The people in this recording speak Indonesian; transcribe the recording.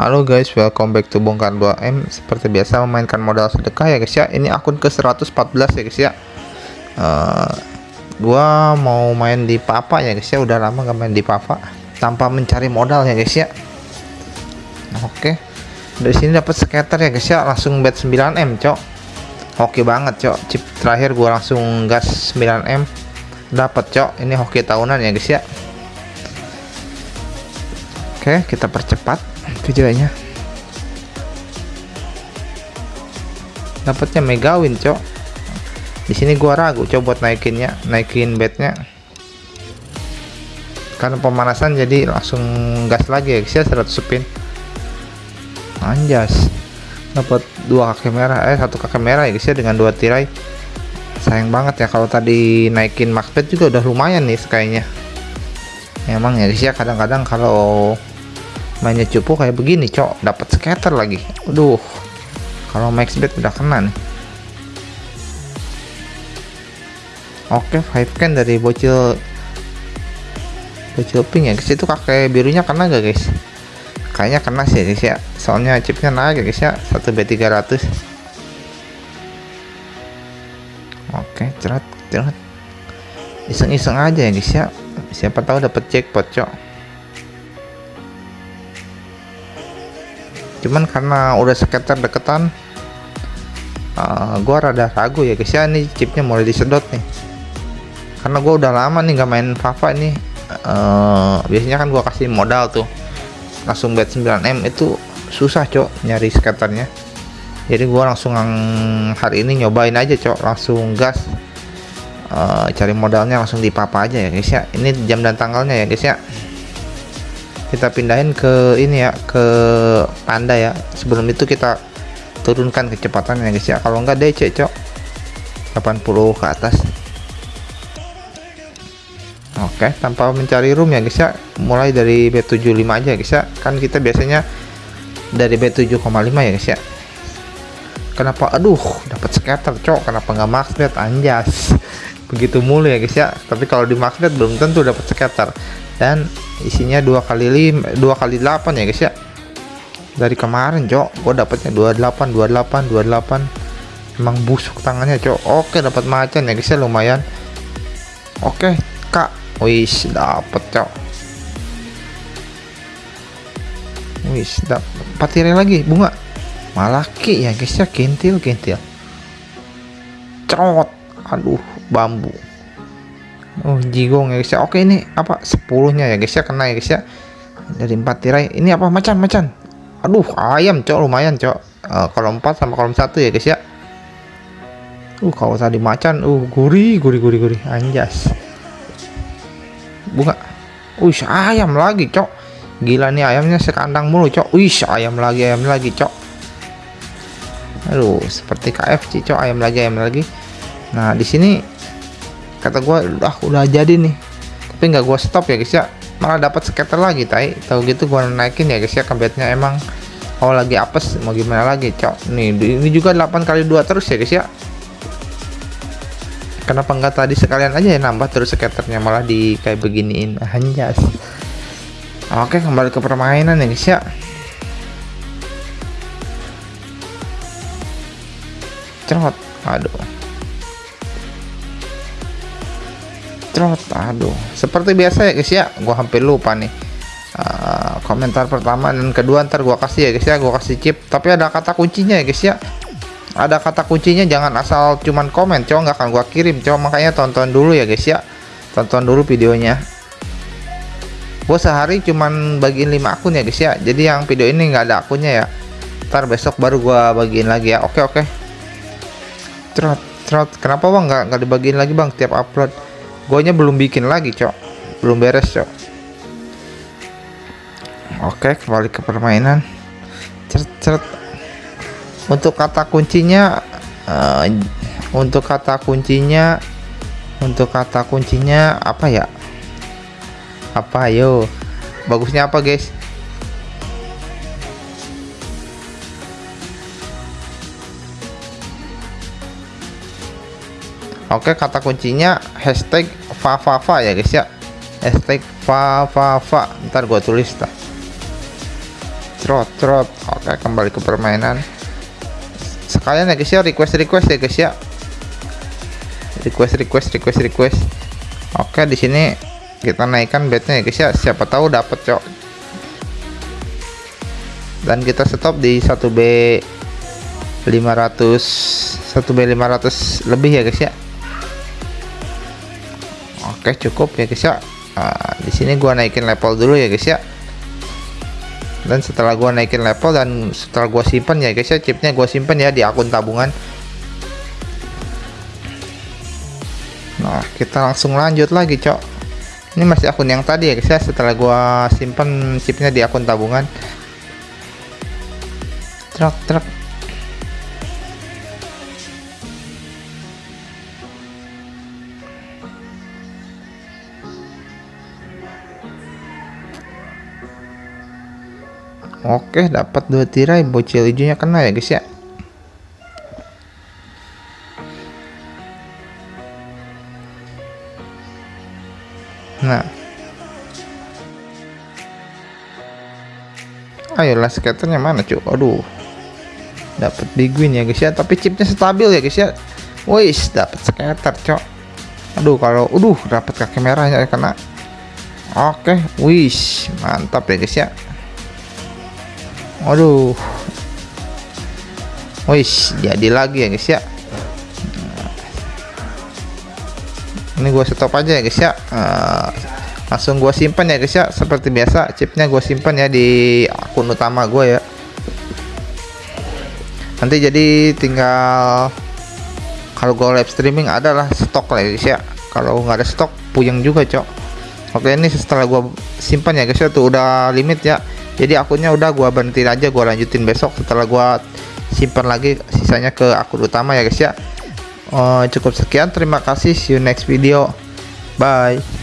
Halo guys, welcome back to Bongkar 2M Seperti biasa memainkan modal sedekah ya guys ya. Ini akun ke 114 ya guys ya. Uh, Gua mau main di Papa ya guys ya. Udah lama gak main di Papa. Tanpa mencari modal ya guys ya. Oke. Dari sini dapat skater ya guys ya. Langsung bet 9M cok. Oke banget cok. Chip terakhir gua langsung gas 9M Dapat cok. Ini hoki tahunan ya guys ya. Oke kita percepat videonya dapatnya megawin cok. Di sini gua ragu coba buat naikinnya naikin bednya. Karena pemanasan jadi langsung gas lagi ya guys ya 100 spin. Anjas. Dapat dua kaki merah eh satu kaki merah ya guys ya dengan dua tirai. Sayang banget ya kalau tadi naikin max bet juga udah lumayan nih kayaknya emang ya guys ya kadang-kadang kalau mainnya cupu kayak begini cok. Dapat scatter lagi. Aduh kalau max bet udah kena nih. Oke five can dari bocil bocil pink ya. Guys itu kakek birunya kena gak guys? Kayaknya kena sih guys ya. Soalnya chipnya naik ya. Guys ya 1 B300 oke cerat cerat. Iseng-iseng aja ya guys ya. Siapa tahu dapat jackpot cok cuman karena udah sekitar deketan uh, gua rada ragu ya guys. Ya ini chipnya mulai disedot nih. Karena gua udah lama nih gak main Fafa ini. Uh, biasanya kan gua kasih modal tuh. Langsung bet 9M itu susah cok nyari skaternya jadi gua langsung hari ini nyobain aja cok. Langsung gas. Uh, cari modalnya langsung di papa aja ya guys ya. Ini jam dan tanggalnya ya guys ya kita pindahin ke ini ya ke panda ya. Sebelum itu kita turunkan kecepatannya guys ya. Kalau enggak DC cok. 80 ke atas. Oke tanpa mencari room ya guys ya. Mulai dari B75 aja guys ya. Kan kita biasanya dari B7,5 ya guys ya. Kenapa? Aduh dapat scatter cok. Kenapa nggak max bet anjas. Begitu mulu ya guys ya. Tapi kalau di max bet belum tentu dapat scatter dan isinya dua kali lima dua kali delapan ya guys ya. Dari kemarin cok gue dapatnya 28 28 28 emang busuk tangannya cok. Oke dapat macan ya guys ya lumayan. Oke kak. Wis dapat cok. Wis dapat tirai lagi bunga. Malah ki ya guys ya kintil kintil cerot aduh bambu Oh jigong ya guys ya. Oke ini apa 10 nya ya guys ya. Kena ya guys ya. Dari 4 tirai. Ini apa macan macan? Aduh ayam cok lumayan cok. Uh, Kalau 4 sama kolom 1 ya guys ya. Uh kalau tadi macan Uh gurih gurih gurih gurih. Anjas. Bunga. Wih ayam lagi cok. Gila nih ayamnya sekandang mulu cok. Wih ayam lagi ayam lagi cok. Aduh seperti KFC cok. Ayam lagi ayam lagi. Nah di sini kata gue udah udah jadi nih. Tapi nggak gue stop ya guys ya. Malah dapat skater lagi tai. Tahu gitu gue naikin ya guys ya kebetnya emang. Kalau lagi apes mau gimana lagi cok. Nih ini juga 8 kali dua terus ya guys ya. Kenapa enggak tadi sekalian aja ya nambah terus skaternya malah di kayak beginiin. Anjas. Oke kembali ke permainan ya guys ya. Cerot. Aduh trot aduh. Seperti biasa ya guys ya. Gua hampir lupa nih. Uh, komentar pertama dan kedua ntar gua kasih ya guys ya. Gua kasih chip. Tapi ada kata kuncinya ya guys ya. Ada kata kuncinya jangan asal cuman komen cowok. Nggak akan gua kirim cowok. Makanya tonton dulu ya guys ya. Tonton dulu videonya. Gua sehari cuman bagiin 5 akun ya guys ya. Jadi yang video ini nggak ada akunnya ya. Ntar besok baru gua bagiin lagi ya. Oke oke. Trot trot kenapa bang? Nggak dibagiin lagi bang tiap upload nya belum bikin lagi cok. Belum beres cok. Oke kembali ke permainan. Ceret ceret untuk kata kuncinya uh, untuk kata kuncinya untuk kata kuncinya apa ya? Apa yo? Bagusnya apa guys? Oke kata kuncinya hashtag Fafava ya guys ya. Hashtag Fafava ntar gua tulis lah trot trot. Oke kembali ke permainan. Sekalian ya guys ya request request ya guys ya. Request request request request. Oke di sini kita naikkan bednya ya guys ya. Siapa tahu dapat cok. Dan kita stop di 1B 500 1B 500 lebih ya guys ya oke cukup ya guys ya. Nah, di sini gua naikin level dulu ya guys ya. Dan setelah gua naikin level dan setelah gua simpan ya guys ya chipnya gua simpan ya di akun tabungan. Nah kita langsung lanjut lagi cok. Ini masih akun yang tadi ya guys ya setelah gua simpan chipnya di akun tabungan. Truk truk Oke, dapat dua tirai bocil hijaunya kena ya, guys ya. Nah. Ayolah skaternya mana, cuy? Aduh. Dapat big win ya, guys ya, tapi chipnya stabil ya, guys ya. Wis, dapat skater, cok. Aduh, kalau aduh dapat kaki merahnya kena. Oke, wis, mantap ya, guys ya. Waduh. Wis, jadi lagi ya guys ya. Ini gua stop aja ya guys ya. Uh, langsung gua simpan ya guys ya. Seperti biasa, chipnya gua simpan ya di akun utama gua ya. Nanti jadi tinggal kalau gua live streaming adalah stok lah ya guys ya. Kalau nggak ada stok, puyeng juga cok. Oke ini setelah gua simpan ya guys ya tuh udah limit ya jadi akunnya udah gua berhenti aja gua lanjutin besok. Setelah gua simpan lagi sisanya ke akun utama ya guys ya. Uh, cukup sekian. Terima kasih. See you next video. Bye